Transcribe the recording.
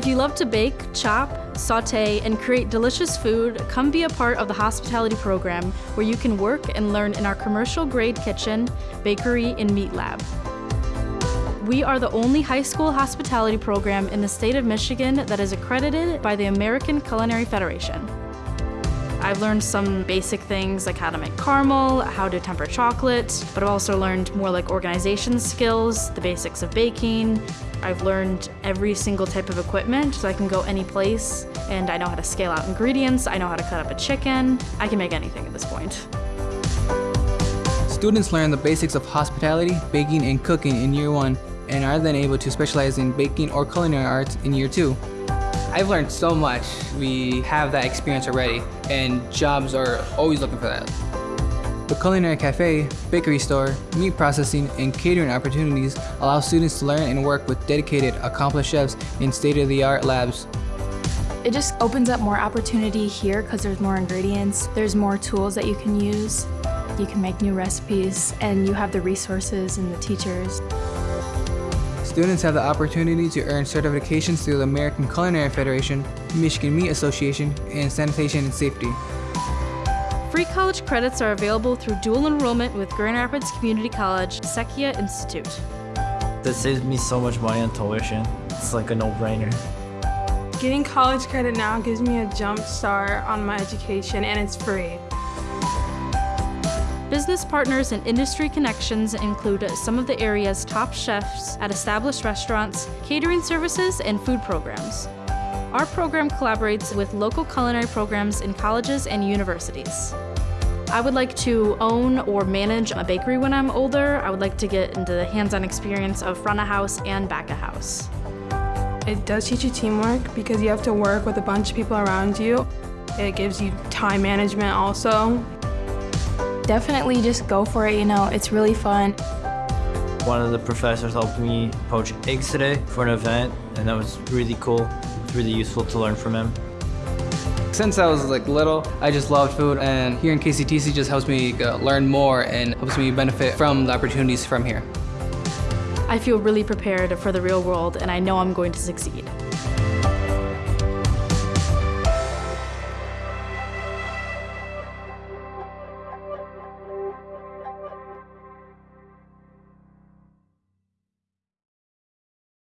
If you love to bake, chop, saute, and create delicious food, come be a part of the hospitality program where you can work and learn in our commercial grade kitchen, bakery, and meat lab. We are the only high school hospitality program in the state of Michigan that is accredited by the American Culinary Federation. I've learned some basic things like how to make caramel, how to temper chocolate, but I've also learned more like organization skills, the basics of baking. I've learned every single type of equipment so I can go any place and I know how to scale out ingredients, I know how to cut up a chicken. I can make anything at this point. Students learn the basics of hospitality, baking, and cooking in year one and are then able to specialize in baking or culinary arts in year two. I've learned so much. We have that experience already, and jobs are always looking for that. The Culinary Cafe, bakery store, meat processing, and catering opportunities allow students to learn and work with dedicated, accomplished chefs in state-of-the-art labs. It just opens up more opportunity here because there's more ingredients, there's more tools that you can use. You can make new recipes, and you have the resources and the teachers. Students have the opportunity to earn certifications through the American Culinary Federation, Michigan Meat Association, and Sanitation and Safety. Free college credits are available through dual enrollment with Grand Rapids Community College Secchia Institute. That saves me so much money on tuition. It's like a no-brainer. Getting college credit now gives me a jump start on my education and it's free. Business partners and industry connections include some of the area's top chefs at established restaurants, catering services, and food programs. Our program collaborates with local culinary programs in colleges and universities. I would like to own or manage a bakery when I'm older. I would like to get into the hands-on experience of front of house and back of house. It does teach you teamwork because you have to work with a bunch of people around you. It gives you time management also. Definitely just go for it, you know, it's really fun. One of the professors helped me poach eggs today for an event, and that was really cool. It's really useful to learn from him. Since I was like little, I just loved food and here in KCTC just helps me uh, learn more and helps me benefit from the opportunities from here. I feel really prepared for the real world and I know I'm going to succeed.